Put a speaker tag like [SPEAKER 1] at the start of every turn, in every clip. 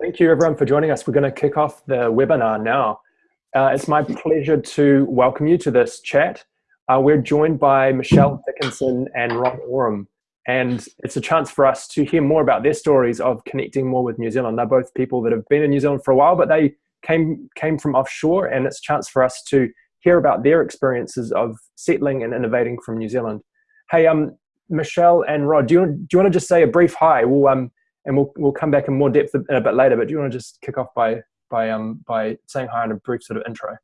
[SPEAKER 1] Thank you everyone for joining us. We're going to kick off the webinar now. Uh, it's my pleasure to welcome you to this chat. Uh, we're joined by Michelle Dickinson and Rod Oram, and it's a chance for us to hear more about their stories of connecting more with New Zealand. They're both people that have been in New Zealand for a while, but they came, came from offshore, and it's a chance for us to hear about their experiences of settling and innovating from New Zealand. Hey, um, Michelle and Rod, do you, do you want to just say a brief hi? We'll, um, and we'll, we'll come back in more depth a, a bit later, but do you want to just kick off by, by, um, by saying hi and a brief sort of intro?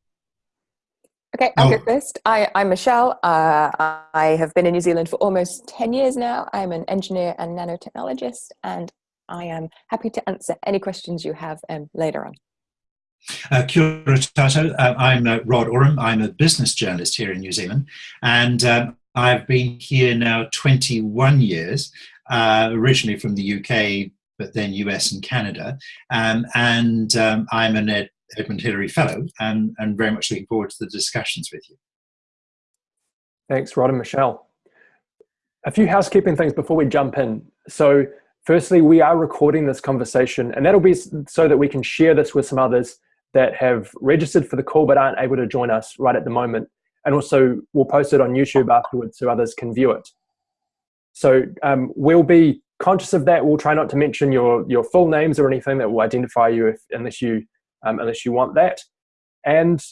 [SPEAKER 2] Okay, I'll oh. go first. I, I'm Michelle. Uh, I have been in New Zealand for almost 10 years now. I'm an engineer and nanotechnologist, and I am happy to answer any questions you have um, later on.
[SPEAKER 3] Uh, kia ora tātou. Uh, I'm uh, Rod Oram. I'm a business journalist here in New Zealand, and um, I've been here now 21 years, uh, originally from the UK, but then US and Canada. Um, and um, I'm an Ed Edmund Hillary Fellow and, and very much looking forward to the discussions with you.
[SPEAKER 1] Thanks, Rod and Michelle. A few housekeeping things before we jump in. So firstly, we are recording this conversation and that'll be so that we can share this with some others that have registered for the call but aren't able to join us right at the moment. And also we'll post it on YouTube afterwards so others can view it. So um, we'll be conscious of that. We'll try not to mention your, your full names or anything that will identify you if, unless you um, unless you want that. And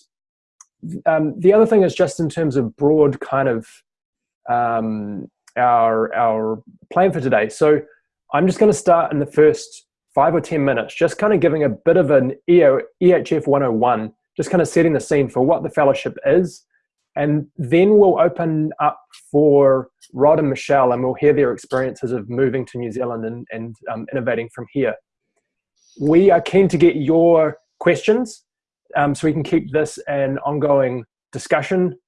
[SPEAKER 1] um, the other thing is just in terms of broad kind of um, our, our plan for today. So I'm just going to start in the first five or 10 minutes, just kind of giving a bit of an EHF 101, just kind of setting the scene for what the fellowship is. And then we'll open up for Rod and Michelle and we'll hear their experiences of moving to New Zealand and, and um, innovating from here. We are keen to get your questions um, so we can keep this an ongoing discussion.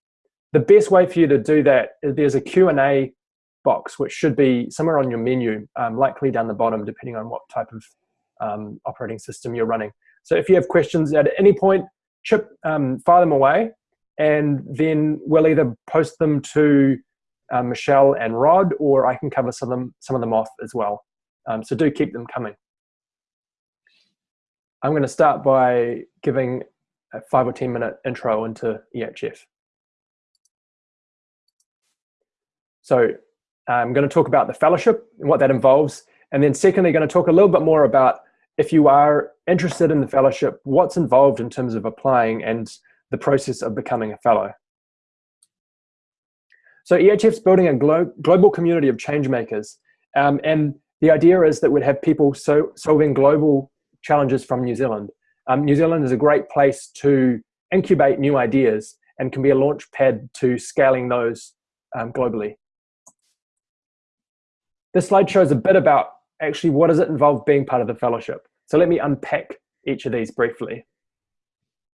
[SPEAKER 1] The best way for you to do that is there's a Q&A box which should be somewhere on your menu, um, likely down the bottom depending on what type of um, operating system you're running. So if you have questions at any point, chip, um, fire them away and then we'll either post them to uh, Michelle and Rod or I can cover some of them, some of them off as well. Um, so do keep them coming. I'm going to start by giving a five or 10 minute intro into EHF. So I'm going to talk about the fellowship and what that involves. And then secondly, going to talk a little bit more about if you are interested in the fellowship, what's involved in terms of applying and the process of becoming a fellow. So EHF's building a glo global community of change makers. Um, and the idea is that we'd have people so solving global challenges from New Zealand. Um, New Zealand is a great place to incubate new ideas and can be a launch pad to scaling those um, globally. This slide shows a bit about actually what does it involve being part of the fellowship. So let me unpack each of these briefly.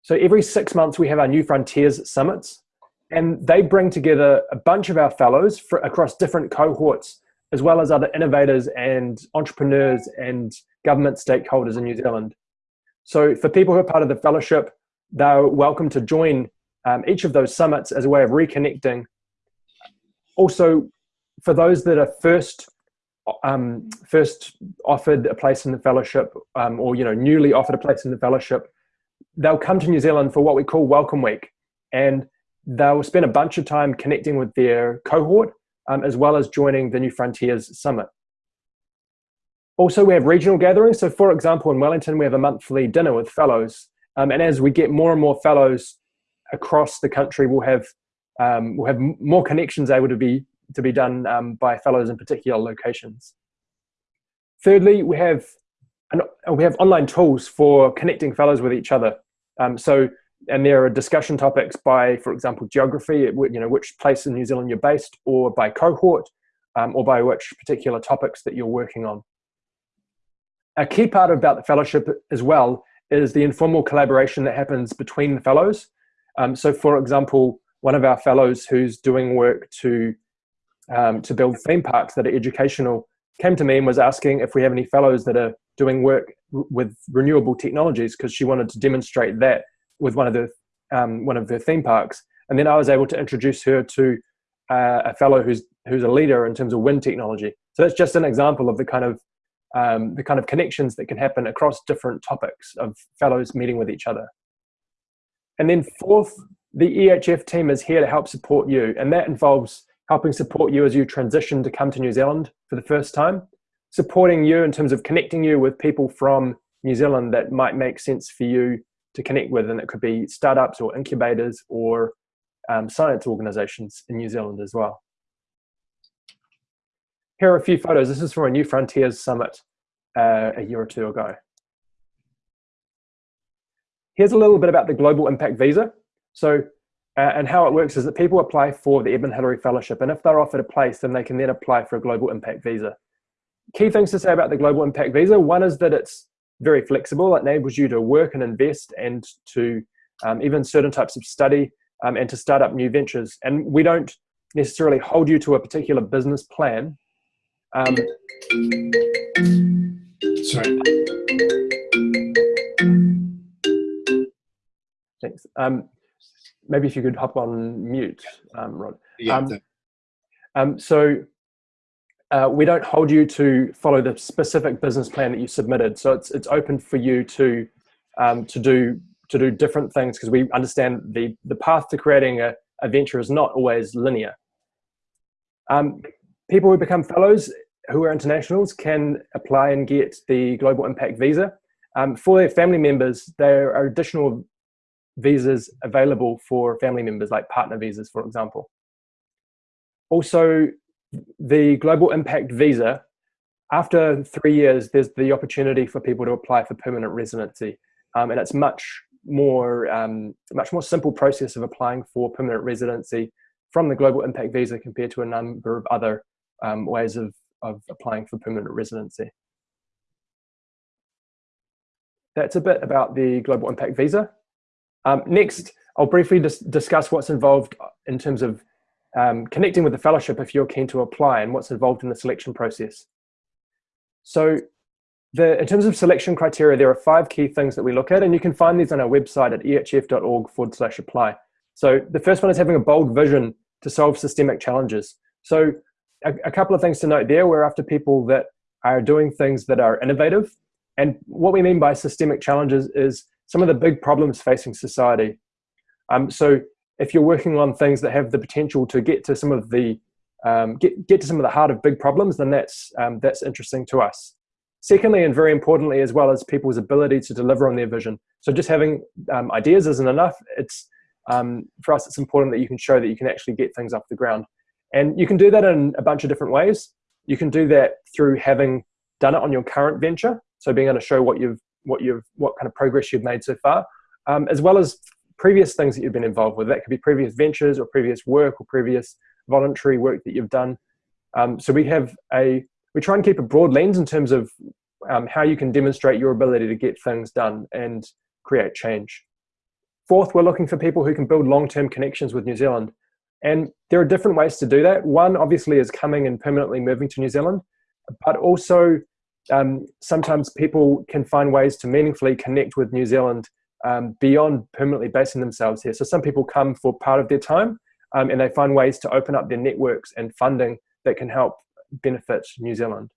[SPEAKER 1] So every six months we have our New Frontiers Summits and they bring together a bunch of our fellows for, across different cohorts as well as other innovators and entrepreneurs and government stakeholders in New Zealand. So for people who are part of the fellowship, they're welcome to join um, each of those summits as a way of reconnecting. Also, for those that are first um, first offered a place in the fellowship um, or you know newly offered a place in the fellowship, they'll come to New Zealand for what we call Welcome Week. And they'll spend a bunch of time connecting with their cohort um, as well as joining the New Frontiers Summit. Also, we have regional gatherings. So for example, in Wellington, we have a monthly dinner with fellows. Um, and as we get more and more fellows across the country, we'll have, um, we'll have more connections able to be, to be done um, by fellows in particular locations. Thirdly, we have, an, we have online tools for connecting fellows with each other. Um, so, and there are discussion topics by, for example, geography, you know, which place in New Zealand you're based, or by cohort, um, or by which particular topics that you're working on a key part about the fellowship as well is the informal collaboration that happens between the fellows. Um, so for example, one of our fellows who's doing work to, um, to build theme parks that are educational came to me and was asking if we have any fellows that are doing work with renewable technologies because she wanted to demonstrate that with one of the um, one of the theme parks. And then I was able to introduce her to uh, a fellow who's who's a leader in terms of wind technology. So that's just an example of the kind of um, the kind of connections that can happen across different topics of fellows meeting with each other. And then fourth, the EHF team is here to help support you, and that involves helping support you as you transition to come to New Zealand for the first time, supporting you in terms of connecting you with people from New Zealand that might make sense for you to connect with, and it could be startups or incubators or um, science organizations in New Zealand as well. Here are a few photos. This is from a New Frontiers Summit uh, a year or two ago. Here's a little bit about the Global Impact Visa. So, uh, and how it works is that people apply for the Edmund Hillary Fellowship, and if they're offered a place, then they can then apply for a Global Impact Visa. Key things to say about the Global Impact Visa. One is that it's very flexible. It enables you to work and invest and to um, even certain types of study um, and to start up new ventures. And we don't necessarily hold you to a particular business plan. Um,
[SPEAKER 3] Sorry.
[SPEAKER 1] Thanks. Um, maybe if you could hop on mute, um, Rod.
[SPEAKER 3] Yeah.
[SPEAKER 1] Um, um, so uh, we don't hold you to follow the specific business plan that you submitted. So it's it's open for you to um, to do to do different things because we understand the the path to creating a, a venture is not always linear. Um, people who become fellows who are internationals can apply and get the Global Impact Visa. Um, for their family members, there are additional visas available for family members, like partner visas, for example. Also, the Global Impact Visa, after three years, there's the opportunity for people to apply for permanent residency. Um, and it's much more, um, much more simple process of applying for permanent residency from the Global Impact Visa compared to a number of other um, ways of, of applying for permanent residency. That's a bit about the Global Impact Visa. Um, next, I'll briefly dis discuss what's involved in terms of um, connecting with the fellowship if you're keen to apply and what's involved in the selection process. So the, in terms of selection criteria, there are five key things that we look at, and you can find these on our website at ehf.org forward slash apply. So the first one is having a bold vision to solve systemic challenges. So a, a couple of things to note there, we're after people that are doing things that are innovative. And what we mean by systemic challenges is some of the big problems facing society. Um, so if you're working on things that have the potential to get to some of the um, get, get to some of the heart of big problems, then that's, um, that's interesting to us. Secondly, and very importantly, as well as people's ability to deliver on their vision. So just having um, ideas isn't enough. It's, um, for us, it's important that you can show that you can actually get things off the ground. And you can do that in a bunch of different ways. You can do that through having done it on your current venture. So being able to show what you've what you've what kind of progress you've made so far, um, as well as previous things that you've been involved with. That could be previous ventures or previous work or previous voluntary work that you've done. Um, so we have a we try and keep a broad lens in terms of um, how you can demonstrate your ability to get things done and create change. Fourth, we're looking for people who can build long-term connections with New Zealand. And there are different ways to do that. One, obviously, is coming and permanently moving to New Zealand, but also um, sometimes people can find ways to meaningfully connect with New Zealand um, beyond permanently basing themselves here. So some people come for part of their time um, and they find ways to open up their networks and funding that can help benefit New Zealand.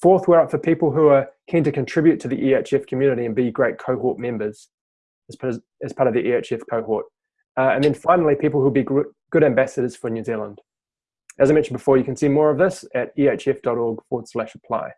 [SPEAKER 1] Fourth, we're up for people who are keen to contribute to the EHF community and be great cohort members as part of, the EHF cohort. Uh, and then finally, people who will be good ambassadors for New Zealand. As I mentioned before, you can see more of this at ehf.org forward slash apply.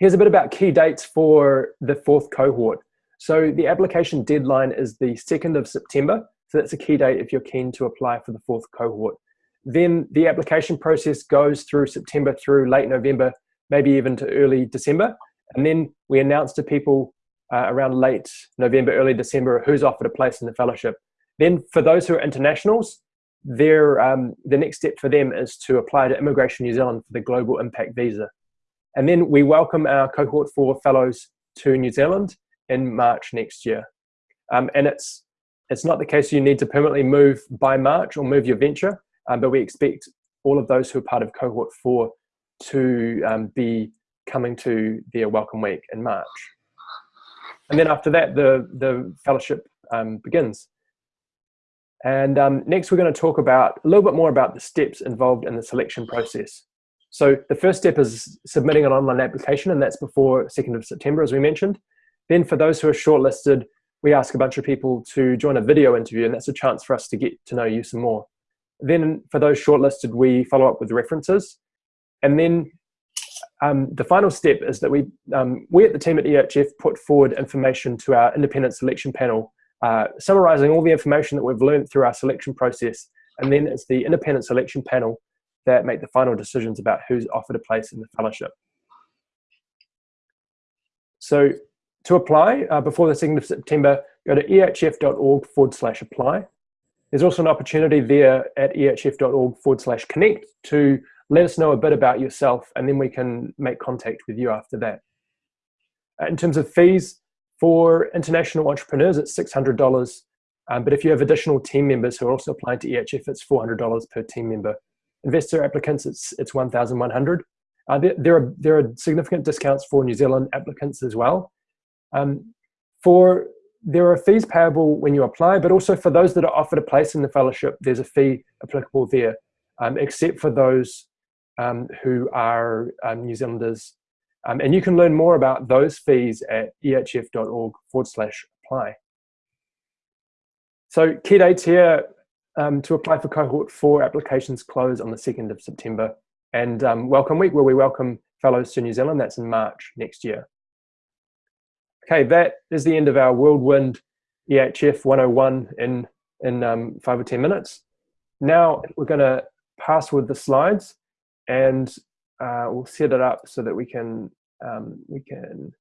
[SPEAKER 1] Here's a bit about key dates for the fourth cohort. So the application deadline is the 2nd of September. So that's a key date if you're keen to apply for the fourth cohort. Then the application process goes through September through late November, maybe even to early December. And then we announce to people uh, around late November, early December, who's offered a place in the fellowship. Then for those who are internationals, their, um, the next step for them is to apply to Immigration New Zealand for the Global Impact Visa. And then we welcome our cohort four fellows to New Zealand in March next year. Um, and it's, it's not the case you need to permanently move by March or move your venture, um, but we expect all of those who are part of cohort four to um, be coming to their welcome week in March. And then after that, the, the fellowship um, begins. And um, next we're going to talk about a little bit more about the steps involved in the selection process. So the first step is submitting an online application, and that's before 2nd of September, as we mentioned. Then for those who are shortlisted, we ask a bunch of people to join a video interview, and that's a chance for us to get to know you some more. Then for those shortlisted, we follow up with references. And then um, the final step is that we, um, we at the team at EHF put forward information to our independent selection panel, uh, summarizing all the information that we've learned through our selection process. And then it's the independent selection panel that make the final decisions about who's offered a place in the fellowship. So to apply uh, before the 2nd of September, go to ehf.org forward slash apply. There's also an opportunity there at ehf.org forward slash connect to let us know a bit about yourself and then we can make contact with you after that. Uh, in terms of fees, for international entrepreneurs, it's $600. Um, but if you have additional team members who are also applying to EHF, it's $400 per team member. Investor applicants, it's, it's 1,100. Uh, there, there, are, there are significant discounts for New Zealand applicants as well. Um, for there are fees payable when you apply, but also for those that are offered a place in the fellowship, there's a fee applicable there, um, except for those um, who are um, New Zealanders. Um, and you can learn more about those fees at ehf.org forward slash apply. So key dates here um, to apply for cohort four applications close on the 2nd of September. And um, welcome week where we welcome fellows to New Zealand, that's in March next year. Okay, that is the end of our Whirlwind EHF 101 in, in um, five or 10 minutes. Now we're gonna pass with the slides and uh, we'll set it up so that we can, um, we can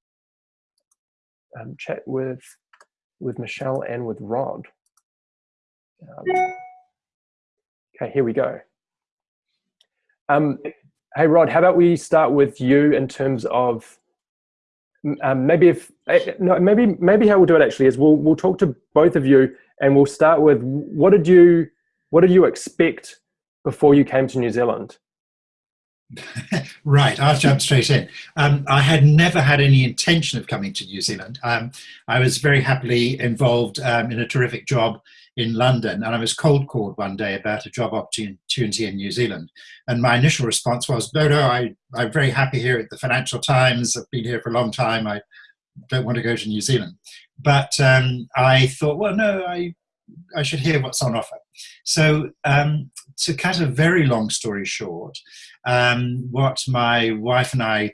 [SPEAKER 1] um, chat with, with Michelle and with Rod. Um, okay, here we go. Um, hey Rod, how about we start with you in terms of um, maybe if eh, no, maybe maybe how we'll do it actually is we'll we'll talk to both of you and we'll start with what did you what did you expect before you came to New Zealand?
[SPEAKER 3] right, I'll jump straight in. Um, I had never had any intention of coming to New Zealand. Um, I was very happily involved um, in a terrific job in London, and I was cold called one day about a job opportunity in New Zealand. And my initial response was, no, no, I, I'm very happy here at the Financial Times. I've been here for a long time. I don't want to go to New Zealand. But um, I thought, well, no, I, I should hear what's on offer. So um, to cut a very long story short, um, what my wife and I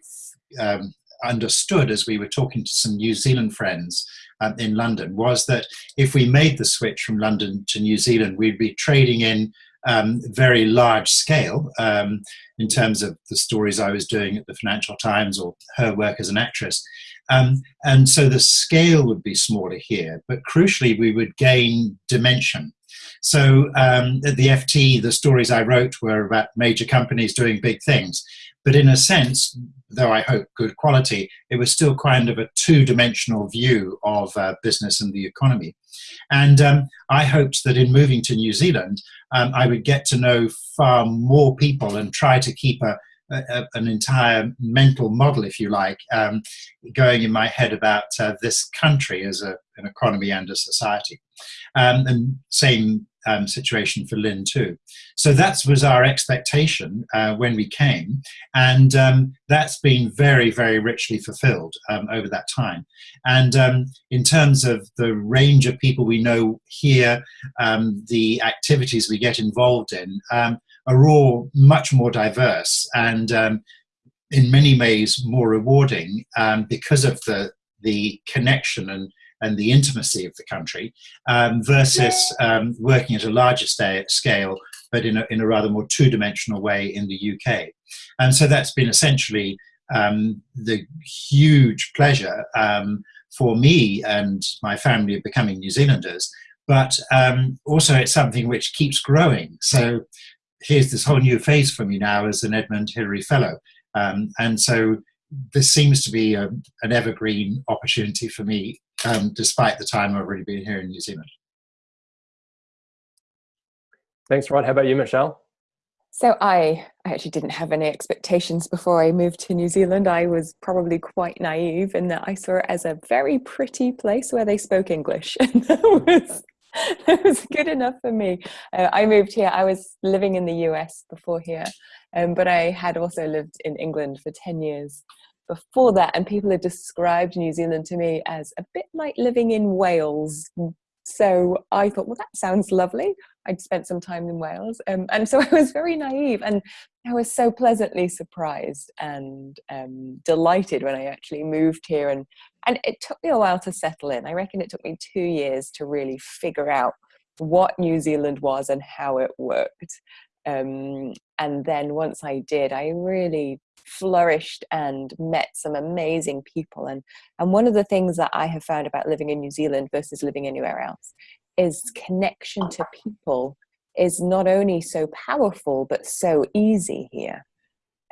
[SPEAKER 3] um, understood as we were talking to some New Zealand friends um, in London was that if we made the switch from London to New Zealand, we'd be trading in um, very large scale um, in terms of the stories I was doing at the Financial Times or her work as an actress. Um, and so the scale would be smaller here, but crucially, we would gain dimension. So um, at the FT, the stories I wrote were about major companies doing big things. But in a sense, though I hope good quality, it was still kind of a two-dimensional view of uh, business and the economy. And um, I hoped that in moving to New Zealand, um, I would get to know far more people and try to keep a, a, an entire mental model, if you like, um, going in my head about uh, this country as a, an economy and a society. Um, and same um, situation for Lynn too. So that was our expectation uh, when we came, and um, that's been very, very richly fulfilled um, over that time. And um, in terms of the range of people we know here, um, the activities we get involved in um, are all much more diverse and in many ways more rewarding because of the the connection and and the intimacy of the country um, versus um, working at a larger scale, but in a, in a rather more two-dimensional way in the UK. And so that's been essentially um, the huge pleasure um, for me and my family of becoming New Zealanders, but um, also it's something which keeps growing. So here's this whole new phase for me now as an Edmund Hillary Fellow. Um, and so this seems to be a, an evergreen opportunity for me um, despite the time I've already been here in New Zealand.
[SPEAKER 1] Thanks, Rod. How about you, Michelle?
[SPEAKER 2] So I, I actually didn't have any expectations before I moved to New Zealand. I was probably quite naive in that I saw it as a very pretty place where they spoke English. And that was, that was good enough for me. Uh, I moved here, I was living in the US before here. Um, but I had also lived in England for 10 years before that, and people have described New Zealand to me as a bit like living in Wales. So I thought, well, that sounds lovely. I'd spent some time in Wales. Um, and so I was very naive and I was so pleasantly surprised and um, delighted when I actually moved here. And, and it took me a while to settle in. I reckon it took me two years to really figure out what New Zealand was and how it worked. Um, and then once I did, I really flourished and met some amazing people. And, and one of the things that I have found about living in New Zealand versus living anywhere else is connection to people is not only so powerful, but so easy here.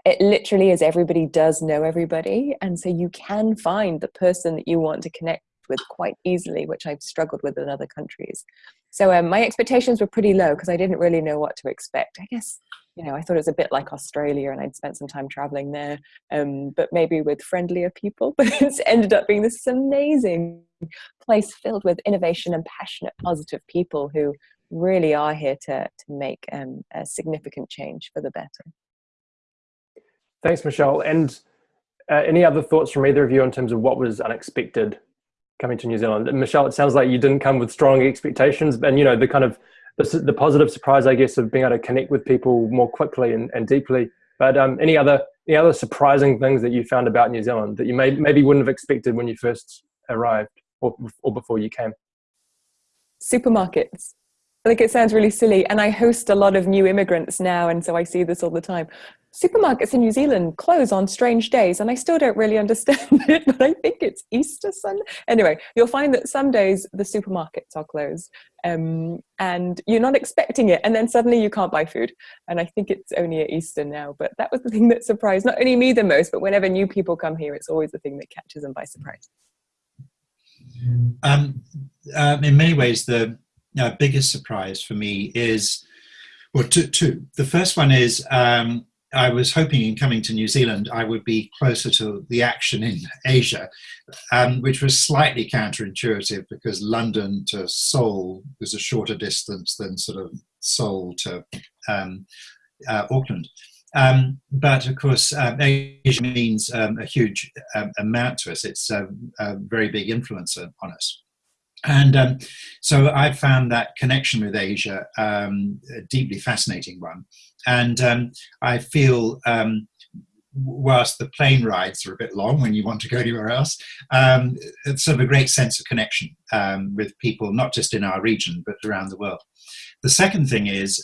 [SPEAKER 2] It literally is everybody does know everybody. And so you can find the person that you want to connect with quite easily, which I've struggled with in other countries. So um, my expectations were pretty low because I didn't really know what to expect. I guess you know I thought it was a bit like Australia, and I'd spent some time traveling there, um, but maybe with friendlier people. But it's ended up being this amazing place filled with innovation and passionate, positive people who really are here to to make um, a significant change for the better.
[SPEAKER 1] Thanks, Michelle. And uh, any other thoughts from either of you in terms of what was unexpected coming to New Zealand. And Michelle, it sounds like you didn't come with strong expectations, and you know the kind of the, the positive surprise, I guess, of being able to connect with people more quickly and, and deeply. But um, any other any other surprising things that you found about New Zealand that you may, maybe wouldn't have expected when you first arrived or, or before you came?
[SPEAKER 2] Supermarkets. I think it sounds really silly, and I host a lot of new immigrants now, and so I see this all the time supermarkets in New Zealand close on strange days, and I still don't really understand it, but I think it's Easter Sunday. Anyway, you'll find that some days the supermarkets are closed um, and you're not expecting it, and then suddenly you can't buy food. And I think it's only at Easter now, but that was the thing that surprised not only me the most, but whenever new people come here, it's always the thing that catches them by surprise.
[SPEAKER 3] Um, um, in many ways, the uh, biggest surprise for me is, well, two. two. The first one is um, I was hoping in coming to New Zealand I would be closer to the action in Asia, um, which was slightly counterintuitive because London to Seoul was a shorter distance than sort of Seoul to um, uh, Auckland. Um, but of course, um, Asia means um, a huge um, amount to us. It's a, a, very big influence on us. And um, so I found that connection with Asia um, a deeply fascinating one. And um, I feel, um, whilst the plane rides are a bit long when you want to go anywhere else, um, it's sort of a great sense of connection um, with people, not just in our region, but around the world. The second thing is,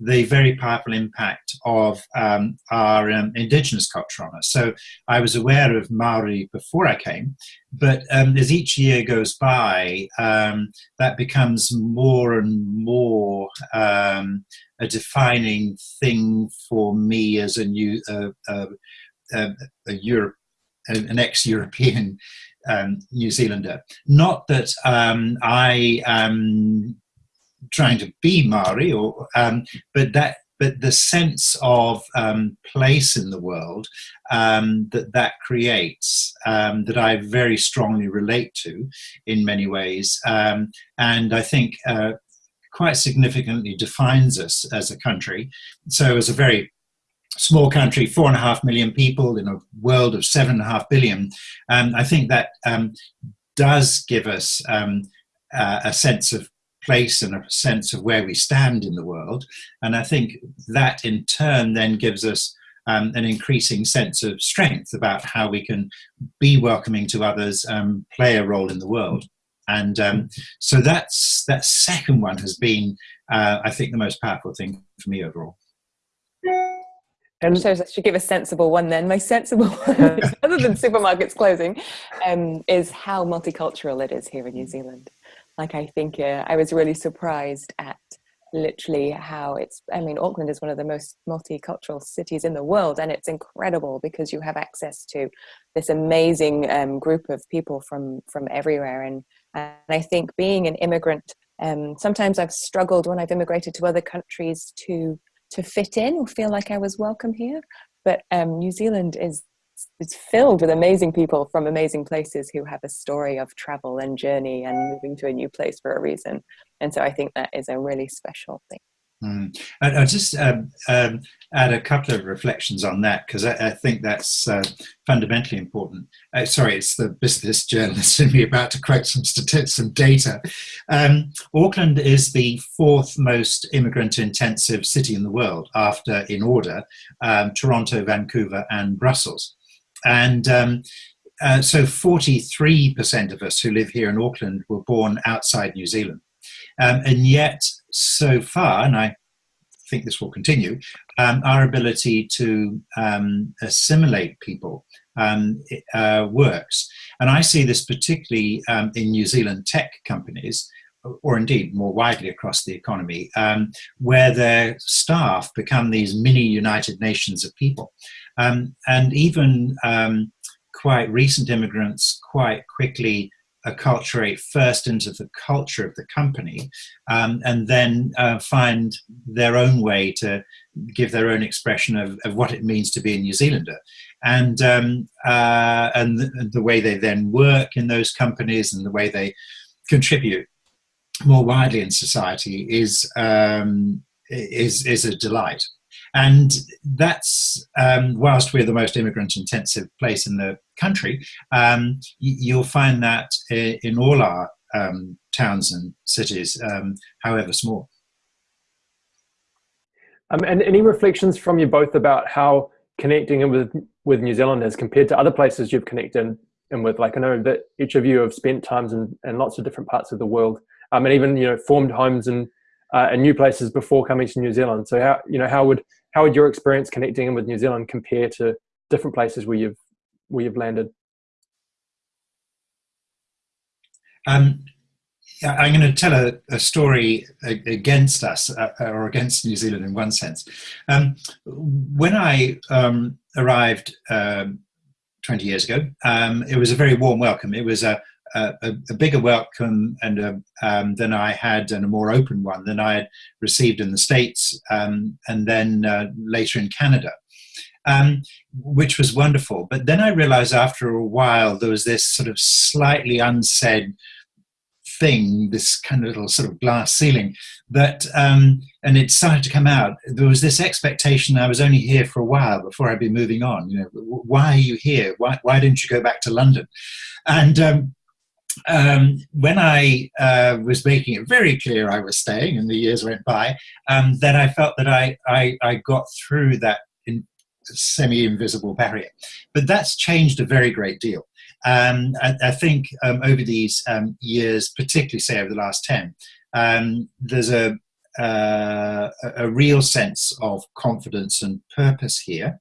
[SPEAKER 3] the very powerful impact of um, our um, indigenous culture on us. So I was aware of Maori before I came, but um, as each year goes by, um, that becomes more and more um, a defining thing for me as a new uh, uh, uh, a Europe, an ex-European um, New Zealander. Not that I am trying to be Maori, or um, but that but the sense of um, place in the world um, that that creates um, that I very strongly relate to in many ways, um, and I think uh, quite significantly defines us as a country. So, as a very small country, four and a half million people in a world of seven and a half billion, um, I think that um, does give us uh, a sense of place and a sense of where we stand in the world. And I think that in turn then gives us um, an increasing sense of strength about how we can be welcoming to others, um, play a role in the world. And um, so that's that second one has been, uh, I think, the most powerful thing for me overall.
[SPEAKER 2] And so I should give a sensible one then. My sensible one, other than supermarkets closing, um, is how multicultural it is here in New Zealand like I think uh, I was really surprised at literally how it's i mean auckland is one of the most multicultural cities in the world and it's incredible because you have access to this amazing um, group of people from from everywhere and and i think being an immigrant um, sometimes i've struggled when i've immigrated to other countries to to fit in or feel like i was welcome here but um, new zealand is it's filled with amazing people from amazing places who have a story of travel and journey and moving to a new place for a reason. And so I think that is a really special thing.
[SPEAKER 3] Mm. I, will just um, um, add a couple of reflections on that because I, I, think that's uh, fundamentally important. Uh, sorry, it's the business journalist in me about to quote some some data. Um, Auckland is the fourth most immigrant-intensive city in the world, after, in order, um, Toronto, Vancouver, and Brussels. And um, uh, so 43% of us who live here in Auckland were born outside New Zealand. Um, and yet, so far, and I think this will continue, um, our ability to um, assimilate people um, uh, works. And I see this particularly um, in New Zealand tech companies, or indeed more widely across the economy, um, where their staff become these mini United Nations of people. and even quite recent immigrants quite quickly acculturate first into the culture of the company um, and then uh, find their own way to give their own expression of, of what it means to be a New Zealander. And, um, uh, and the, the, way they then work in those companies and the way they contribute more widely in society is, um, is, is a delight. And that's, um, whilst we're the most immigrant intensive place in the country, um, you'll find that in all our um, towns and cities, um, however small.
[SPEAKER 1] Um, and any reflections from you both about how connecting with, with New Zealand has compared to other places you've connected in with? Like I know that each of you have spent times in, in lots of different parts of the world um, and even, you know, formed homes and uh, in new places before coming to New Zealand. So how, you know, how would, how would your experience connecting in with New Zealand compare to different places where you've where you've landed?
[SPEAKER 3] Um, I'm going to tell a, a story against us uh, or against New Zealand in one sense. Um, when I um, arrived um, 20 years ago, um, it was a very warm welcome. It was a, a, a bigger welcome and a, um, than I had and a more open one than I had received in the States um, and then uh, later in Canada. Um, which was wonderful. But then I realized after a while there was this sort of slightly unsaid thing, this kind of little sort of glass ceiling that, um, and it started to come out. There was this expectation I was only here for a while before I'd be moving on. You know, why are you here? Why, why didn't you go back to London? And um, um, when I uh, was making it very clear I was staying and the years went by, um, then I felt that I, I, I got through that semi-invisible barrier. But that's changed a very great deal. Um, I, I, think um, over these um, years, particularly say over the last 10, um, there's a, uh, a real sense of confidence and purpose here.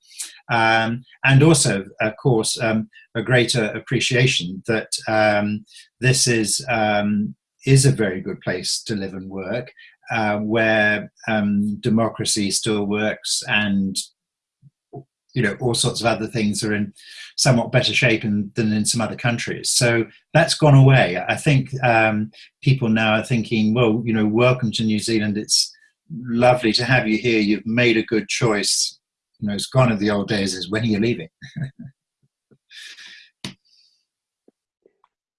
[SPEAKER 3] Um, and also, of course, um, a greater appreciation that um, this is, um, is a very good place to live and work, uh, where um, democracy still works and you know all sorts of other things are in somewhat better shape in, than in some other countries. So that's gone away. I think um, people now are thinking, well, you know, welcome to New Zealand. It's lovely to have you here. You've made a good choice. You know, it's gone in the old days. Is when are you leaving?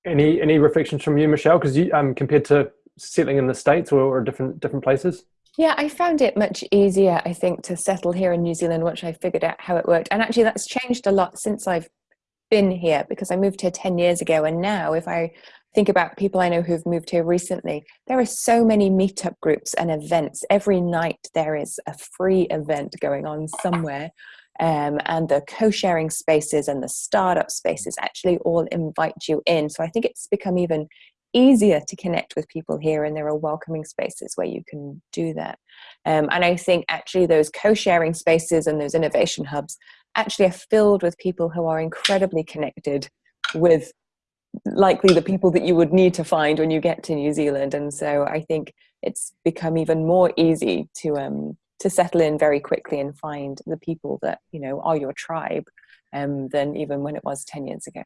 [SPEAKER 1] any any reflections from you, Michelle? Because you um, compared to settling in the states or, or different different places.
[SPEAKER 2] Yeah, I found it much easier, I think, to settle here in New Zealand once I figured out how it worked. And actually, that's changed a lot since I've been here because I moved here 10 years ago. And now, if I think about people I know who've moved here recently, there are so many meetup groups and events. Every night, there is a free event going on somewhere. Um, and the co-sharing spaces and the startup spaces actually all invite you in. So I think it's become even easier to connect with people here and there are welcoming spaces where you can do that. Um, and i think actually those co-sharing spaces and those innovation hubs actually are filled with people who are incredibly connected with likely the people that you would need to find when you get to new zealand. And so i think it's become even more easy to um to settle in very quickly and find the people that you know are your tribe um, than even when it was 10 years ago.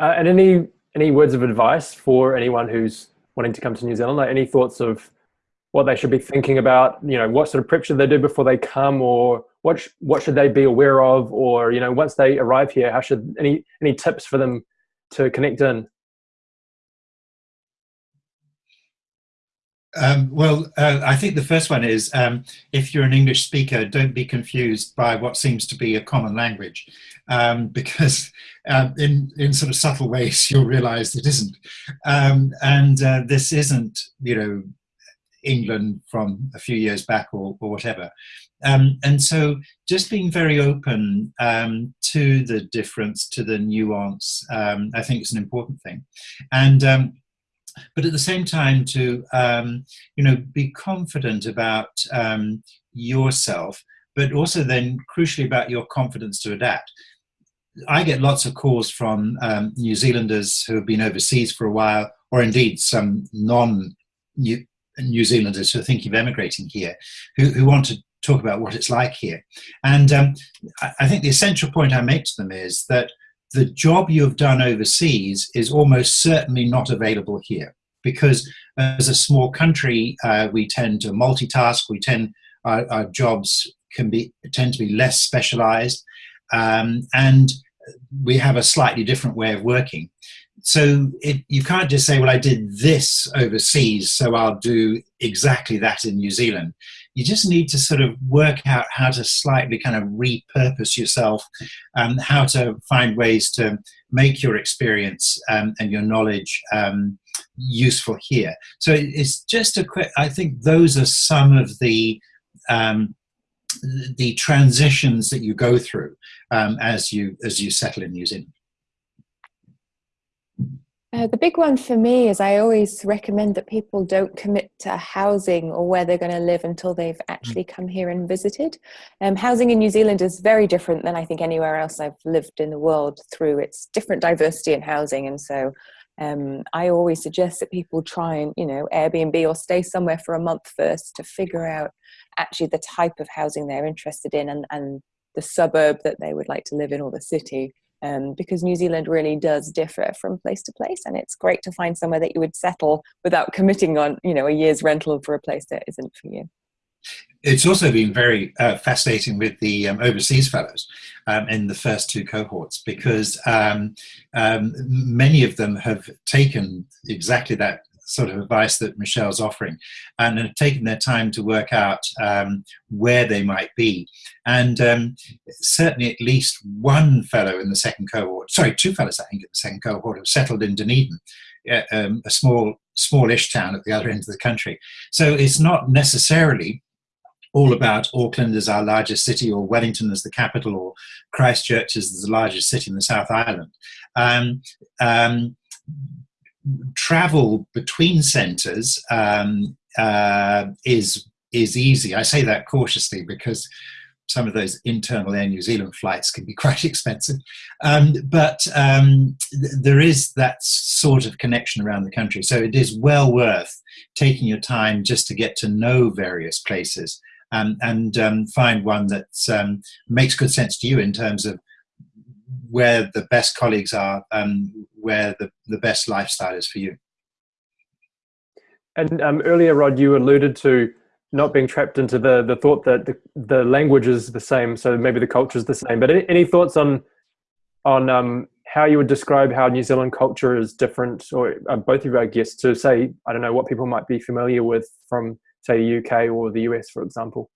[SPEAKER 1] Uh, and any any words of advice for anyone who's wanting to come to New Zealand? Like any thoughts of what they should be thinking about? You know, what sort of prep should they do before they come, or what sh what should they be aware of, or you know, once they arrive here, how should any any tips for them to connect in?
[SPEAKER 3] Um, well, uh, I think the first one is um, if you're an English speaker, don't be confused by what seems to be a common language, um, because uh, in in sort of subtle ways you'll realise it isn't, um, and uh, this isn't you know England from a few years back or, or whatever. Um, and so just being very open um, to the difference, to the nuance, um, I think is an important thing. And um, but at the same time to um, you know be confident about um, yourself but also then crucially about your confidence to adapt. I get lots of calls from um, new zealanders who have been overseas for a while or indeed some non new, new zealanders who are thinking of emigrating here who, who want to talk about what it's like here. And um, I think the essential point i make to them is that the job you've done overseas is almost certainly not available here because as a small country, uh, we tend to multitask. We tend our, our, jobs can be tend to be less specialized, um, and we have a slightly different way of working. So it, you can't just say, "Well, I did this overseas, so I'll do exactly that in New Zealand." You just need to sort of work out how to slightly kind of repurpose yourself, um, how to find ways to make your experience um, and your knowledge um, useful here. So it's just a quick, I think those are some of the um, the transitions that you go through um, as you as you settle in New Zealand.
[SPEAKER 2] Uh, the big one for me is I always recommend that people don't commit to housing or where they're going to live until they've actually mm. come here and visited. Um, housing in New Zealand is very different than I think anywhere else I've lived in the world through its different diversity in housing. And so um, I always suggest that people try and, you know, Airbnb or stay somewhere for a month first to figure out actually the type of housing they're interested in and, and the suburb that they would like to live in or the city um, because New Zealand really does differ from place to place, and it's great to find somewhere that you would settle without committing on, you know, a year's rental for a place that isn't for you.
[SPEAKER 3] It's also been very uh, fascinating with the um, overseas fellows um, in the first two cohorts because um, um, many of them have taken exactly that sort of advice that Michelle's offering and have taken their time to work out um, where they might be. And um, certainly at least one fellow in the second cohort, sorry, two fellows I think in the second cohort have settled in Dunedin, um, a small, smallish town at the other end of the country. So it's not necessarily all about Auckland as our largest city, or Wellington as the capital, or Christchurch as the largest city in the South Island. Um, um, travel between centres um, uh, is is easy. I say that cautiously because some of those internal Air New Zealand flights can be quite expensive. Um, but um, th there is that sort of connection around the country. So it is well worth taking your time just to get to know various places um, and um, find one that um, makes good sense to you in terms of where the best colleagues are and where the, the best lifestyle is for you.
[SPEAKER 1] And um, earlier, Rod, you alluded to not being trapped into the, the thought that the, the language is the same, so maybe the culture is the same. But any, any thoughts on on um, how you would describe how New Zealand culture is different, or uh, both of you, I guess, to say, I don't know, what people might be familiar with from, say, the UK or the US, for example?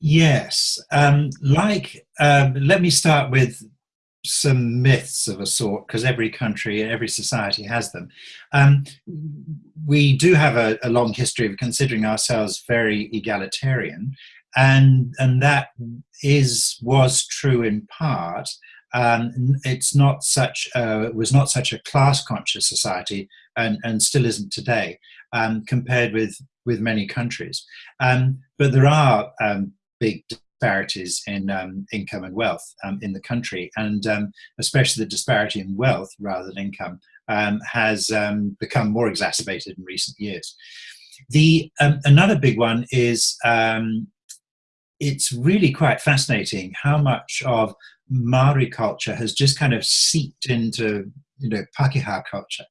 [SPEAKER 3] Yes, um, like um, let me start with some myths of a sort because every country every society has them. Um, we do have a, a, long history of considering ourselves very egalitarian, and and that is was true in part. Um, it's not such a, was not such a class conscious society, and and still isn't today, um, compared with with many countries. Um, but there are um, big disparities in um, income and wealth um, in the country, and especially the disparity in wealth rather than income has become more exacerbated in recent years. The another big one is it's really quite fascinating how much of Maori culture has just kind of seeped into you know Pakeha culture,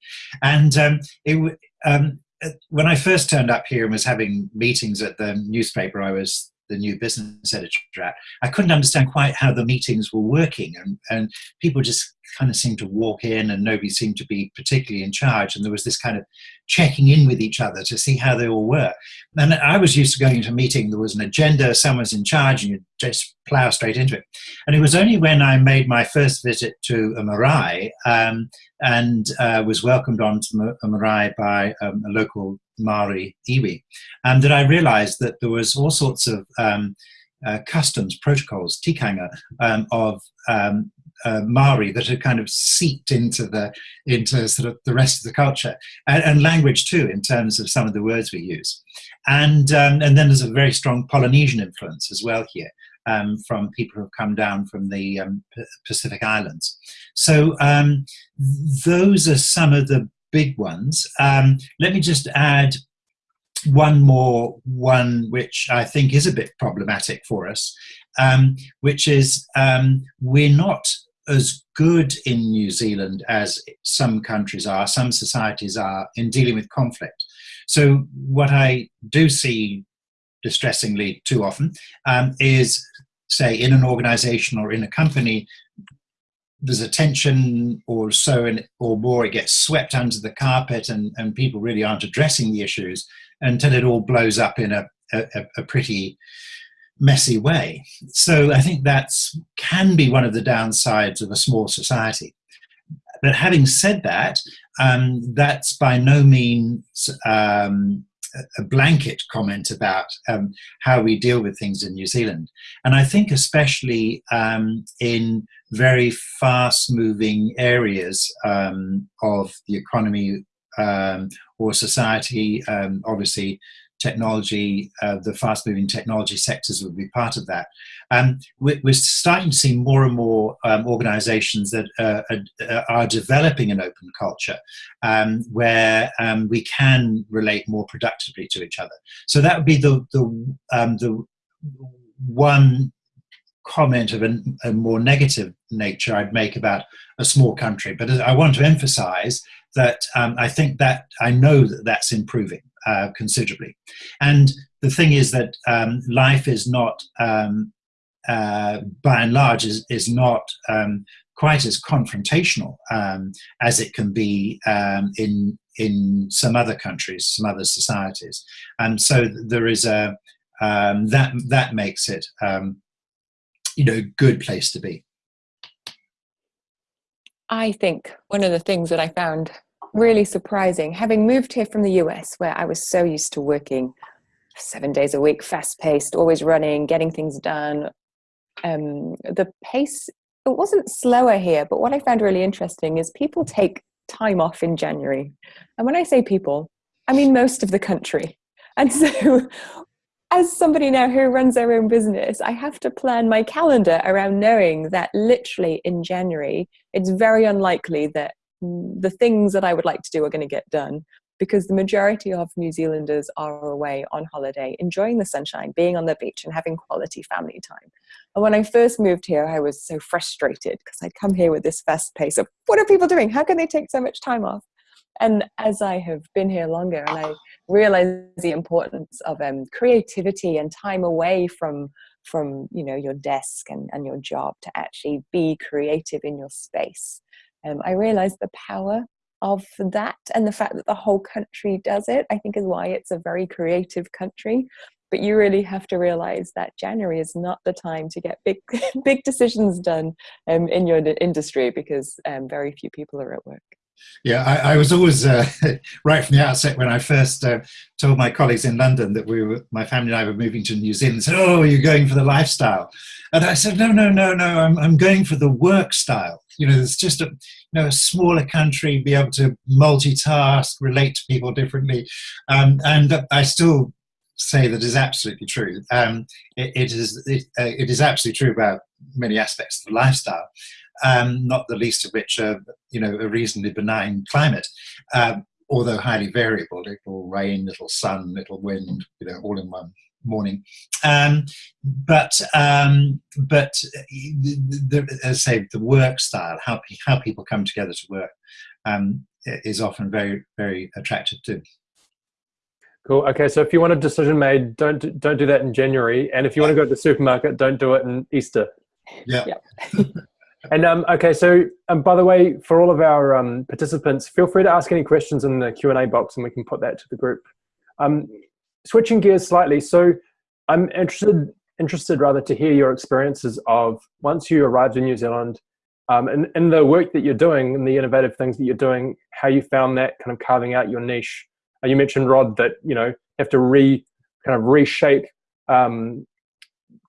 [SPEAKER 3] and um, it um, uh, when I first turned up here and was having meetings at the newspaper I was the new business editor at, I couldn't understand quite how the meetings were working, and, and people just kind of seemed to walk in, and nobody seemed to be particularly in charge, and there was this kind of checking in with each other to see how they all were. And I was used to going into a meeting, there was an agenda, someone's in charge, and you just plow straight into it. And it was only when I made my first visit to a marae um, and uh, was welcomed on to a marae by um, a local Maori iwi, and that I realized that there was all sorts of um, uh, customs, protocols, tikanga um, of um, uh, Maori that had kind of seeped into the into sort of the rest of the culture and, and language too in terms of some of the words we use, and um, and then there's a very strong Polynesian influence as well here. Um, from people who have come down from the um, Pacific Islands. So um, those are some of the big ones. Um, let me just add one more one which I think is a bit problematic for us, um, which is um, we're not as good in New Zealand as some countries are, some societies are in dealing with conflict. So what I do see distressingly too often um, is say in an organization or in a company there's a tension or so and or more it gets swept under the carpet and, and people really aren't addressing the issues until it all blows up in a, a, a pretty messy way. So i think that's can be one of the downsides of a small society. But having said that um, that's by no means um, a blanket comment about um, how we deal with things in New Zealand. And I think, especially um, in very fast moving areas um, of the economy um, or society, um, obviously, technology, uh, the fast moving technology sectors would be part of that. Um, we're, we're, starting to see more and more um, organizations that uh, are, are, developing an open culture um, where um, we can relate more productively to each other. So that would be the, the, um, the one comment of a, a more negative nature I'd make about a small country. But I want to emphasize that um, I think that I know that that's improving uh, considerably. And the thing is that um, life is not, um, uh, by and large, is, is not um, quite as confrontational um, as it can be um, in in some other countries, some other societies. And so there is a that that makes it you know good place to be.
[SPEAKER 2] I think one of the things that I found really surprising, having moved here from the US, where I was so used to working seven days a week, fast paced, always running, getting things done. Um, the pace, it wasn't slower here, but what I found really interesting is people take time off in January. And when I say people, I mean most of the country. And so as somebody now who runs their own business, I have to plan my calendar around knowing that literally in January, it's very unlikely that the things that I would like to do are going to get done because the majority of New Zealanders are away on holiday, enjoying the sunshine, being on the beach, and having quality family time. And when I first moved here, I was so frustrated because I'd come here with this fast pace of what are people doing? How can they take so much time off? And as I have been here longer and I realize the importance of um, creativity and time away from from you know your desk and, and your job to actually be creative in your space um, I realized the power of that and the fact that the whole country does it, I think is why it's a very creative country. But you really have to realize that January is not the time to get big, big decisions done um, in your industry because um, very few people are at work.
[SPEAKER 3] Yeah, I, I was always uh, right from the outset when I first uh, told my colleagues in London that we were, my family and I were moving to New Zealand. Said, "Oh, you're going for the lifestyle," and I said, "No, no, no, no. I'm I'm going for the work style. You know, it's just a you know a smaller country, be able to multitask, relate to people differently, um, and I still." say that is absolutely true. Um, it, it is it, uh, it is absolutely true about many aspects of the lifestyle um, not the least of which are, you know, a reasonably benign climate, um, although highly variable. Little rain, little sun, little wind, you know, all in one morning. Um, but um, but the, the, as I say, the work style, how how people come together to work, um, is often very very attractive too.
[SPEAKER 1] Cool. Okay, so if you want a decision made, don't don't do that in January, and if you want to go to the supermarket, don't do it in Easter.
[SPEAKER 3] Yeah.
[SPEAKER 2] Yeah.
[SPEAKER 1] And um, okay, so um, by the way, for all of our um, participants, feel free to ask any questions in the Q and A box, and we can put that to the group. Um, switching gears slightly, so I'm interested interested rather to hear your experiences of once you arrived in New Zealand, um, and in the work that you're doing and the innovative things that you're doing, how you found that kind of carving out your niche. Uh, you mentioned Rod that you know have to re kind of reshape um,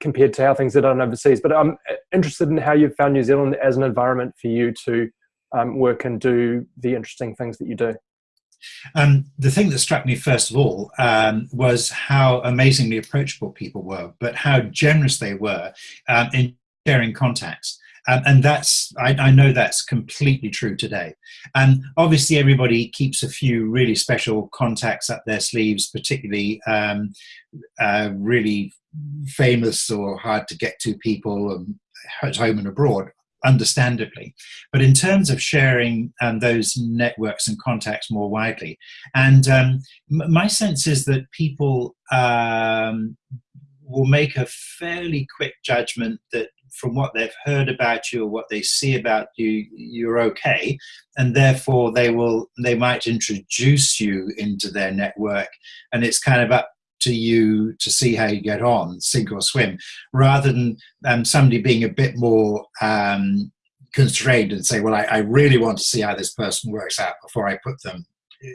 [SPEAKER 1] compared to how things are done overseas. But I'm interested in how you've found New Zealand as an environment for you to um, work and do the interesting things that you do.
[SPEAKER 3] Um, the thing that struck me first of all um, was how amazingly approachable people were, but how generous they were um, in sharing contacts. Um, and that's I, I, know that's completely true today. And obviously, everybody keeps a few really special contacts up their sleeves, particularly um, uh, really famous or hard to get to people um, at home and abroad understandably. But in terms of sharing um, those networks and contacts more widely, and um, my sense is that people um, will make a fairly quick judgment that from what they've heard about you or what they see about you, you're okay, and therefore they will they might introduce you into their network, and it's kind of up to you to see how you get on, sink or swim, rather than um, somebody being a bit more um, constrained and say, "Well, I, I, really want to see how this person works out before I put them,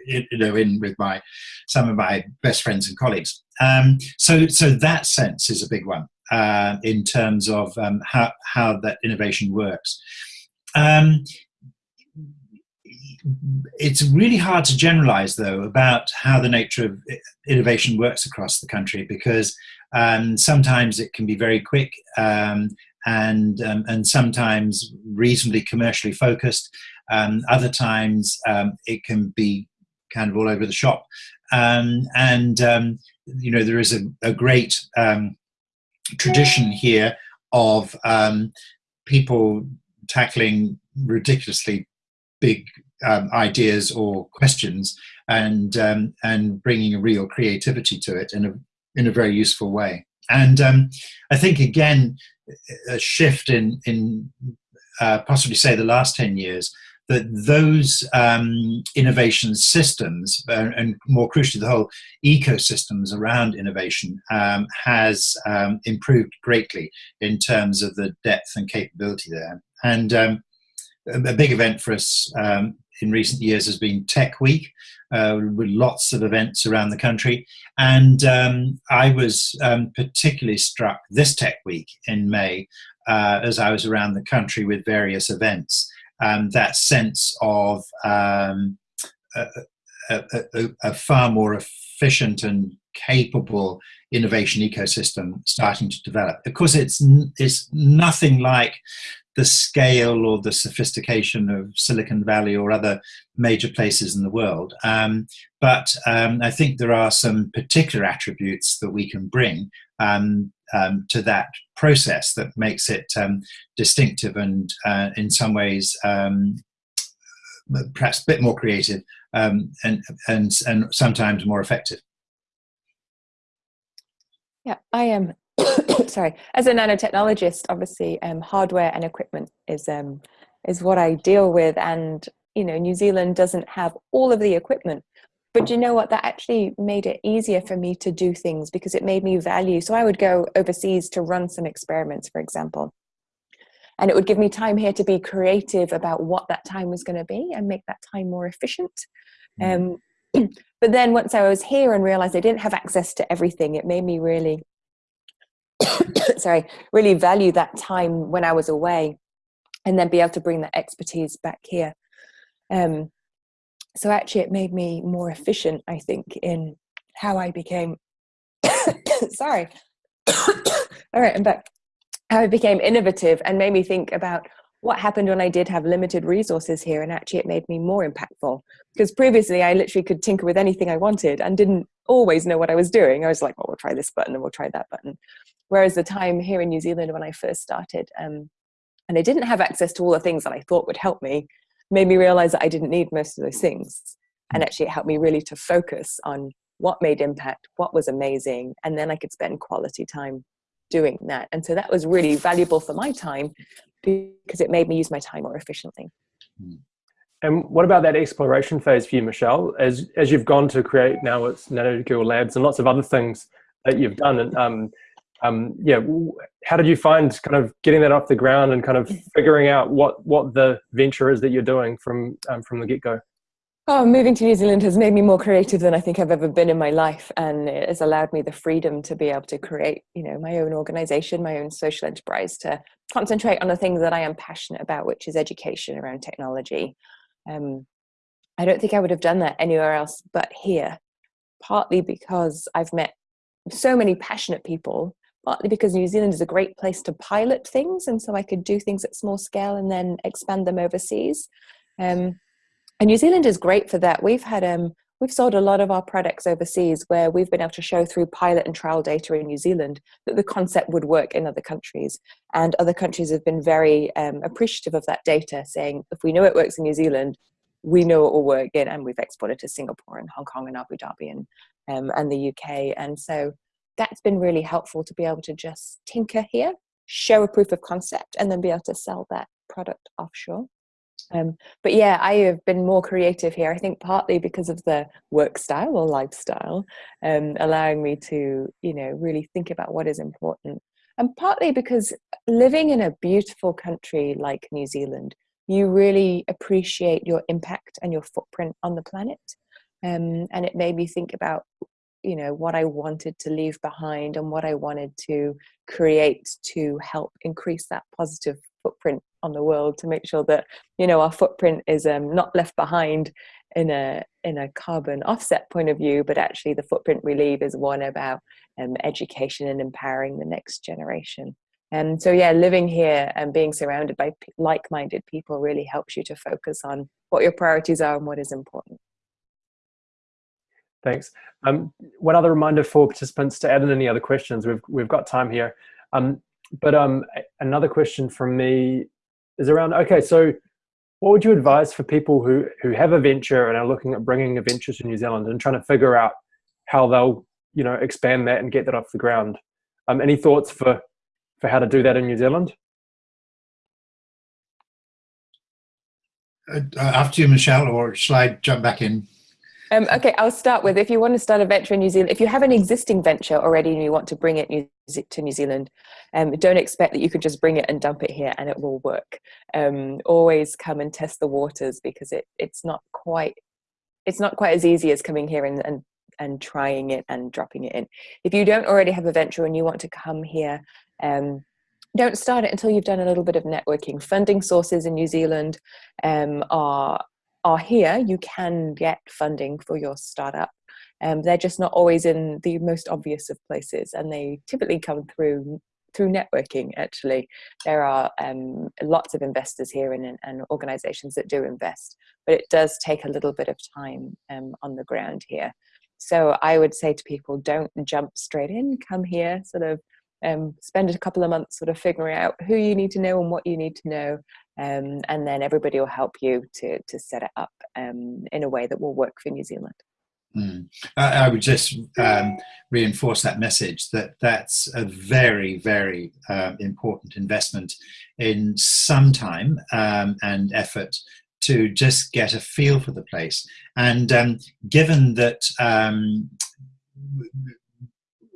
[SPEAKER 3] you know, in with my some of my best friends and colleagues." Um, so, so that sense is a big one uh, in terms of um, how how that innovation works. Um, it's really hard to generalize, though, about how the nature of innovation works across the country because um, sometimes it can be very quick um, and, um, and sometimes reasonably commercially focused. Um, other times um, it can be kind of all over the shop. Um, and, you know, there is a, a great tradition here of people tackling ridiculously big um, ideas or questions and um, and bringing a real creativity to it in a in a very useful way. And um, I think again a shift in in uh, possibly say the last ten years that those um, innovation systems uh, and more crucially the whole ecosystems around innovation um, has um, improved greatly in terms of the depth and capability there. And um, a big event for us um, in recent years has been Tech Week, uh, with lots of events around the country. And um, I was um, particularly struck this Tech Week in May uh, as I was around the country with various events. Um, that sense of um, a, a, a, a far more efficient and capable innovation ecosystem starting to develop. Of course, it's it's nothing like the scale or the sophistication of Silicon Valley or other major places in the world. Um, but um, I think there are some particular attributes that we can bring um, um to that process that makes it um, distinctive and, uh, in some ways, um, perhaps a bit more creative and, and, and sometimes more effective.
[SPEAKER 2] Yeah, I am sorry, as a nanotechnologist, obviously um, hardware and equipment is um, is what I deal with, and you know, New Zealand doesn't have all of the equipment, but you know what? That actually made it easier for me to do things because it made me value. So I would go overseas to run some experiments, for example, and it would give me time here to be creative about what that time was going to be and make that time more efficient. Mm. Um, but then once I was here and realized I didn't have access to everything, it made me really sorry, really value that time when I was away and then be able to bring that expertise back here. Um, so actually it made me more efficient, I think, in how I became, sorry, all right, I'm back. How I became innovative and made me think about what happened when I did have limited resources here, and actually it made me more impactful. Because previously I literally could tinker with anything I wanted and didn't always know what I was doing. I was like, well, we'll try this button and we'll try that button. Whereas the time here in New Zealand when I first started, um, and I didn't have access to all the things that I thought would help me, made me realize that I didn't need most of those things. And mm. actually, it helped me really to focus on what made impact, what was amazing, and then I could spend quality time doing that. And so that was really valuable for my time because it made me use my time more efficiently.
[SPEAKER 1] Hmm. And what about that exploration phase for you, Michelle? As as you've gone to create now it's Nanogirl Labs and lots of other things that you've done. And um, um, yeah, how did you find kind of getting that off the ground and kind of figuring out what what the venture is that you're doing from um, from the get go?
[SPEAKER 2] Oh, moving to New Zealand has made me more creative than I think I've ever been in my life, and it has allowed me the freedom to be able to create, you know, my own organization, my own social enterprise, to concentrate on the things that I am passionate about, which is education around technology. Um, I don't think I would have done that anywhere else but here, partly because I've met so many passionate people, partly because New Zealand is a great place to pilot things, and so I could do things at small scale and then expand them overseas. Um, and New Zealand is great for that. We've had um, we've sold a lot of our products overseas where we've been able to show through pilot and trial data in New Zealand that the concept would work in other countries. And other countries have been very um, appreciative of that data, saying if we know it works in New Zealand, we know it will work in, and we've exported to Singapore and Hong Kong and Abu Dhabi and um, and the UK. And so that's been really helpful to be able to just tinker here, show a proof of concept, and then be able to sell that product offshore. Um, but yeah, I have been more creative here. I think partly because of the work style or lifestyle, um, allowing me to, you know, really think about what is important. And partly because living in a beautiful country like New Zealand, you really appreciate your impact and your footprint on the planet. Um, and it made me think about you know what i wanted to leave behind and what i wanted to create to help increase that positive footprint on the world to make sure that you know our footprint is um, not left behind in a in a carbon offset point of view but actually the footprint we leave is one about um, education and empowering the next generation. And so yeah living here and being surrounded by like-minded people really helps you to focus on what your priorities are and what is important
[SPEAKER 1] Thanks. Um, one other reminder for participants to add in any other questions. We've we've got time here. Um, but um, another question from me is around. Okay, so what would you advise for people who who have a venture and are looking at bringing a venture to New Zealand and trying to figure out how they'll you know expand that and get that off the ground? Um, any thoughts for for how to do that in New Zealand?
[SPEAKER 3] Uh, after you, Michelle, or shall I jump back in?
[SPEAKER 2] Um, okay, I'll start with if you want to start a venture in New Zealand, if you have an existing venture already and you want to bring it new, to New Zealand, um, don't expect that you can just bring it and dump it here and it will work. Um, always come and test the waters because it, it's not quite it's not quite as easy as coming here and, and and trying it and dropping it in. If you don't already have a venture and you want to come here, um, don't start it until you've done a little bit of networking. Funding sources in New Zealand um, are are here, you can get funding for your startup. Um, they're just not always in the most obvious of places, and they typically come through through networking. Actually, there are um, lots of investors here and, and organisations that do invest, but it does take a little bit of time um, on the ground here. So I would say to people, don't jump straight in. Come here, sort of um, spend a couple of months sort of figuring out who you need to know and what you need to know, um, and then everybody will help you to to set it up um, in a way that will work for New Zealand.
[SPEAKER 3] Mm. I, I, would just um, reinforce that message that that's a very, very uh, important investment in some time um, and effort to just get a feel for the place. And um, given that um,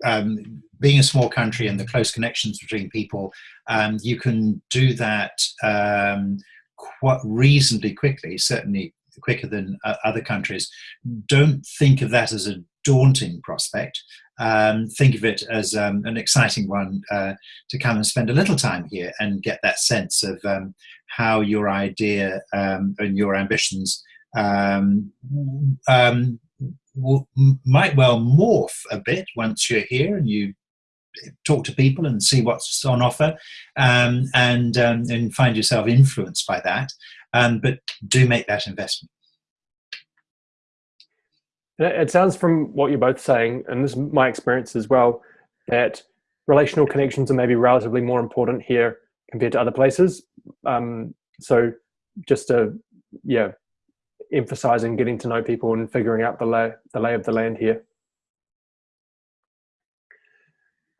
[SPEAKER 3] um, being a small country and the close connections between people, um, you can do that um, quite reasonably quickly, certainly quicker than uh, other countries. Don't think of that as a daunting prospect. Um, think of it as um, an exciting one uh, to come and spend a little time here and get that sense of um, how your idea um, and your ambitions um, um, might well morph a bit once you're here and you talk to people and see what's on offer um, and, um, and find yourself influenced by that. Um, but do make that investment.
[SPEAKER 1] It sounds from what you're both saying, and this is my experience as well, that relational connections are maybe relatively more important here compared to other places. Um, so just to, yeah, emphasizing getting to know people and figuring out the lay, the lay of the land here.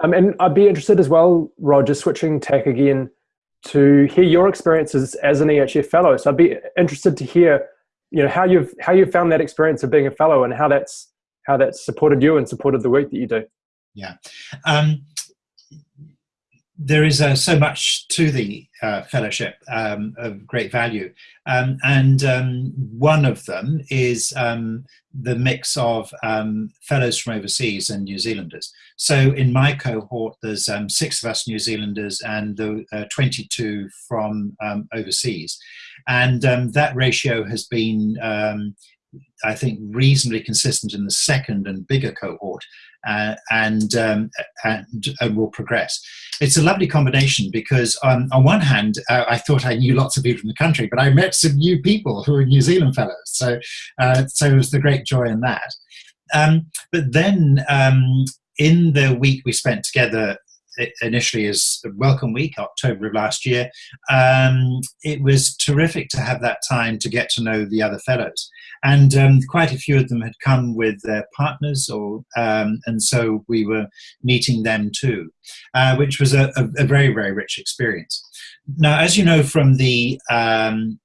[SPEAKER 1] Um, and I'd be interested as well, Roger, switching tack again to hear your experiences as an EHF fellow. So I'd be interested to hear, you know, how you've how you found that experience of being a fellow and how that's how that's supported you and supported the work that you do.
[SPEAKER 3] Yeah. Um, there is uh, so much to the uh, fellowship um, of great value. Um, and um, one of them is um, the mix of um, fellows from overseas and New Zealanders. So in my cohort, there's um, six of us New Zealanders and the, uh, 22 from overseas. And that ratio has been I think, reasonably consistent in the second and bigger cohort uh, and, um, and, and, will progress. It's a lovely combination because, um, on one hand, uh, I thought I knew lots of people from the country, but I met some new people who are New Zealand fellows. So, uh, so it was the great joy in that. Um, but then um, in the week we spent together initially as Welcome Week, October of last year, um, it was terrific to have that time to get to know the other fellows. And um, quite a few of them had come with their partners, or um, and so we were meeting them too, uh, which was a, a, very, very rich experience. Now, as you know from the um,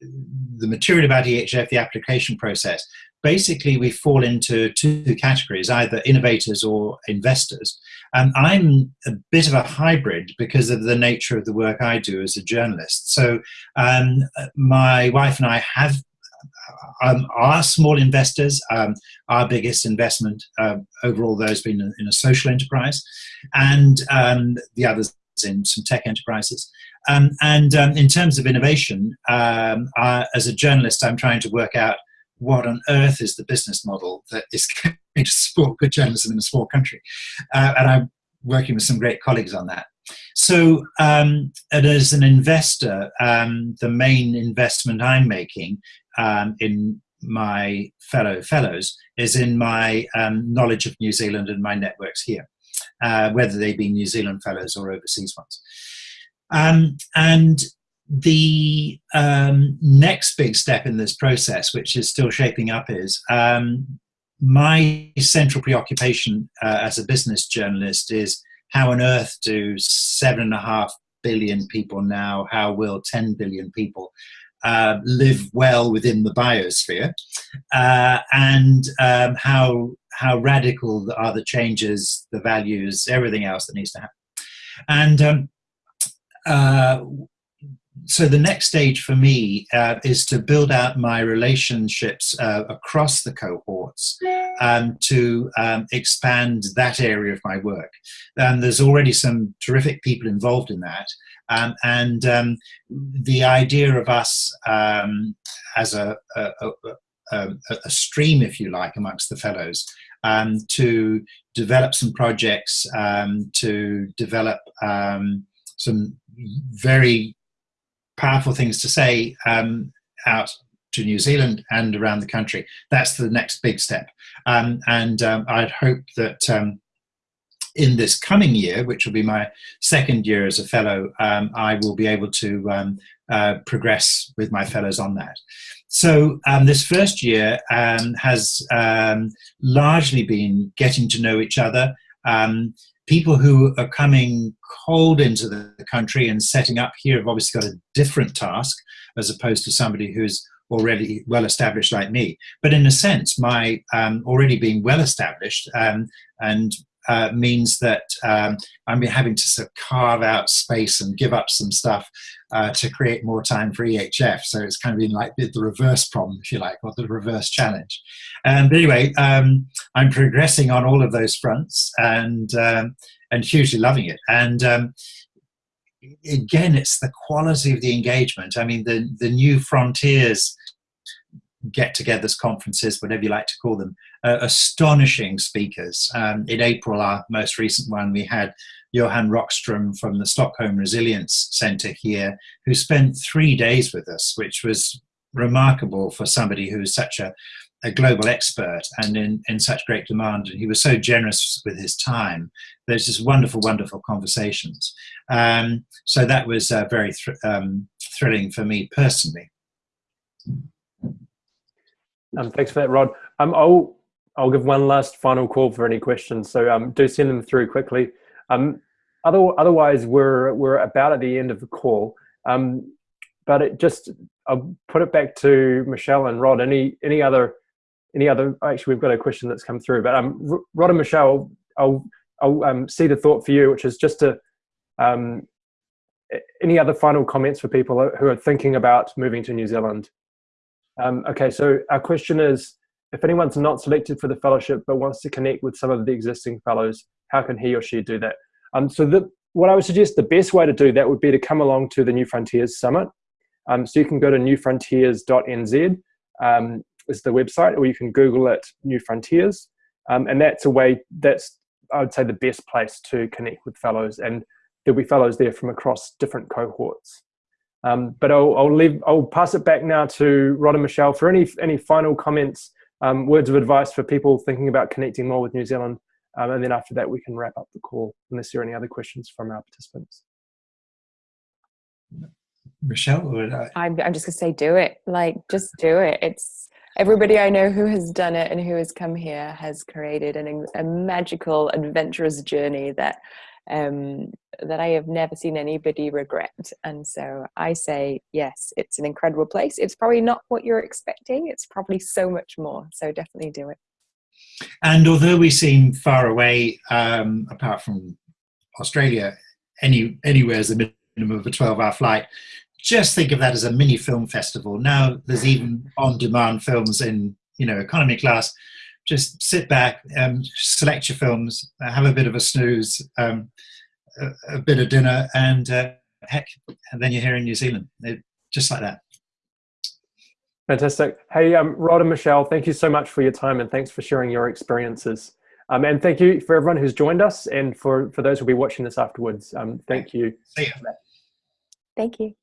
[SPEAKER 3] the material about EHF, the application process, basically we fall into two categories, either innovators or investors. And I'm a bit of a hybrid because of the nature of the work I do as a journalist. So um, my wife and I have um, are small investors. Um, our biggest investment uh, overall, though, has been in a social enterprise, and um, the others in some tech enterprises. Um, and um, in terms of innovation, I, as a journalist, I'm trying to work out what on earth is the business model that is going to support good journalism in a small country? Uh, and I'm working with some great colleagues on that. So, um, as an investor, um, the main investment I'm making um, in my fellow fellows is in my um, knowledge of New Zealand and my networks here, uh, whether they be New Zealand fellows or overseas ones. Um, and the um, next big step in this process, which is still shaping up, is um, my central preoccupation uh, as a business journalist is how on earth do seven and a half billion people now, how will 10 billion people uh, live well within the biosphere, uh, and um, how how radical are the changes, the values, everything else that needs to happen. And um, uh, so the next stage for me uh, is to build out my relationships uh, across the cohorts um, to um, expand that area of my work. And there's already some terrific people involved in that. Um, and um, the idea of us um, as a, a, a, a, stream, if you like, amongst the fellows to develop some projects, to develop some very powerful things to say um, out to New Zealand and around the country. That's the next big step. Um, and um, I'd hope that um, in this coming year, which will be my second year as a fellow, um, I will be able to um, uh, progress with my fellows on that. So this first year has largely been getting to know each other, um, people who are coming cold into the country and setting up here have obviously got a different task as opposed to somebody who's already well established like me. But in a sense, my um, already being well established um, and uh, means that um, I'm having to sort of carve out space and give up some stuff uh, to create more time for EHF. So it's kind of been like the, reverse problem, if you like, or the reverse challenge. Um, but anyway, um, I'm progressing on all of those fronts and um, and hugely loving it. And um, again, it's the quality of the engagement. I mean, the the new frontiers get-togethers, conferences, whatever you like to call them, uh, astonishing speakers. Um, in April, our most recent one, we had Johan Rockström from the Stockholm Resilience Centre here, who spent three days with us, which was remarkable for somebody who's such a, a global expert and in, in such great demand. And he was so generous with his time. There's just wonderful, wonderful conversations. Um, so that was uh, very thr um, thrilling for me personally.
[SPEAKER 1] Um, thanks for that, Rod. Um, I'll I'll give one last final call for any questions. So um, do send them through quickly. Um, other, otherwise, we're, we're about at the end of the call. Um, but it just, I'll put it back to Michelle and Rod. Any, any other, any other, actually, we've got a question that's come through, but um, Rod and Michelle, I'll, I'll um, see the thought for you, which is just to, um, any other final comments for people who are thinking about moving to New Zealand? Um, okay, so our question is, if anyone's not selected for the fellowship but wants to connect with some of the existing fellows, how can he or she do that? Um, so the, what I would suggest the best way to do that would be to come along to the New Frontiers Summit. Um, so you can go to newfrontiers.nz um, is the website, or you can Google it, New Frontiers. Um, and that's a way, that's, I would say, the best place to connect with fellows. And there'll be fellows there from across different cohorts. Um, but I'll, I'll, leave, I'll pass it back now to Rod and Michelle for any, any final comments, um, words of advice for people thinking about connecting more with New Zealand. Um, and then after that, we can wrap up the call unless there are any other questions from our participants.
[SPEAKER 3] Michelle?
[SPEAKER 2] I'm, I'm just going to say do it. Like, just do it. It's everybody I know who has done it and who has come here has created an, a magical, adventurous journey that um, that I have never seen anybody regret. And so I say, yes, it's an incredible place. It's probably not what you're expecting. It's probably so much more. So definitely do it.
[SPEAKER 3] And although we seem far away, um, apart from Australia, any anywhere is a minimum of a 12 hour flight, just think of that as a mini film festival. Now there's even on demand films in, you know, economy class just sit back, and select your films, uh, have a bit of a snooze, um, a, a, bit of dinner, and uh, heck, and then you're here in New Zealand, it, just like that.
[SPEAKER 1] Fantastic. Hey, um, Rod and Michelle, thank you so much for your time and thanks for sharing your experiences. Um, and thank you for everyone who's joined us and for, for those who'll be watching this afterwards. Um, thank you.
[SPEAKER 3] See you.
[SPEAKER 2] Thank you.